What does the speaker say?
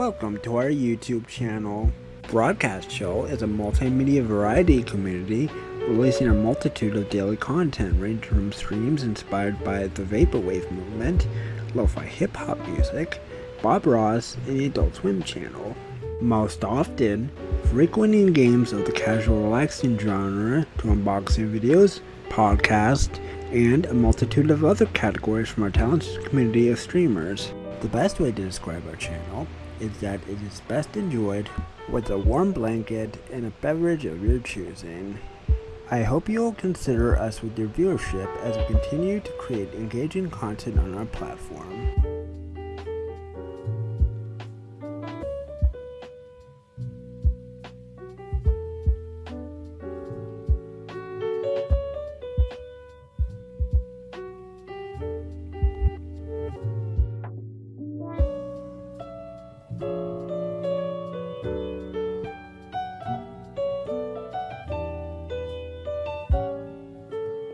Welcome to our YouTube channel. Broadcast Show is a multimedia variety community releasing a multitude of daily content ranging from streams inspired by the Vaporwave movement, lo-fi hip-hop music, Bob Ross, and the Adult Swim channel. Most often, frequenting games of the casual relaxing genre to unboxing videos, podcasts, and a multitude of other categories from our talented community of streamers. The best way to describe our channel is that it is best enjoyed with a warm blanket and a beverage of your choosing. I hope you will consider us with your viewership as we continue to create engaging content on our platform.